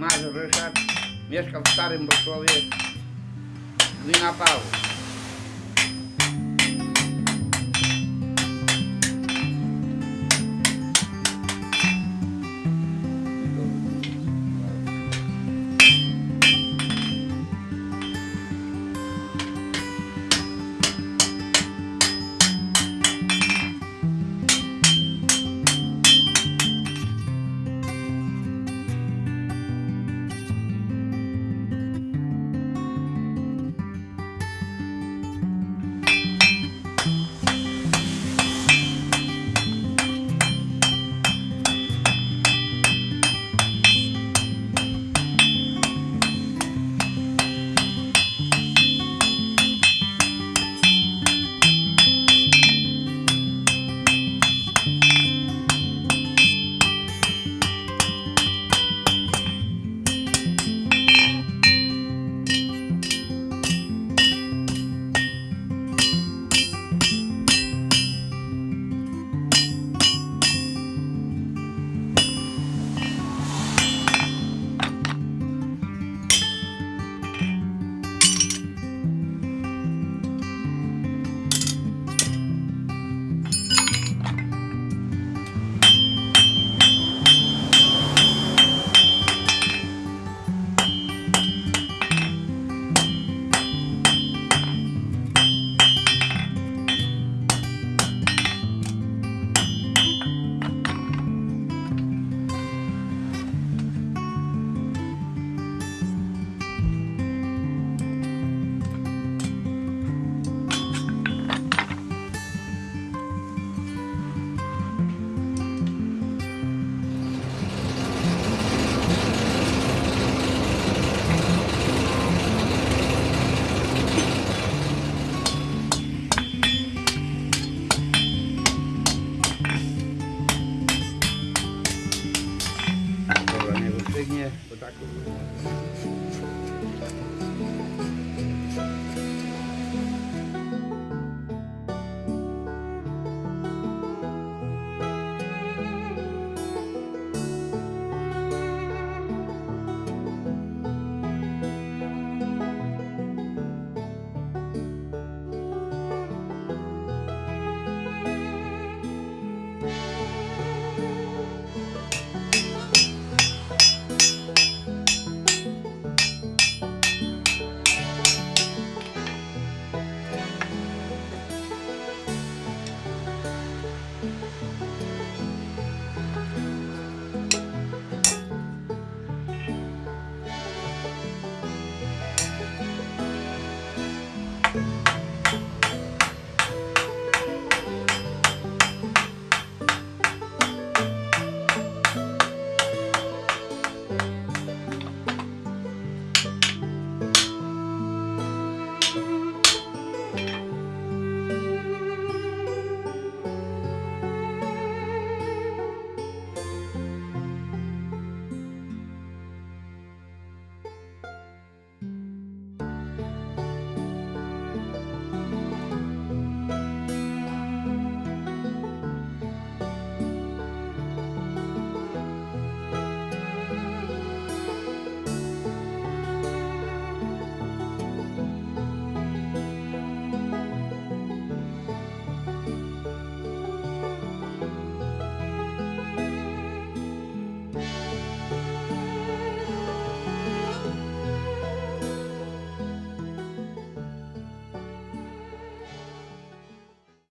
Ryszard, mieszkał w Starym Bosłowie, gmina Paweł.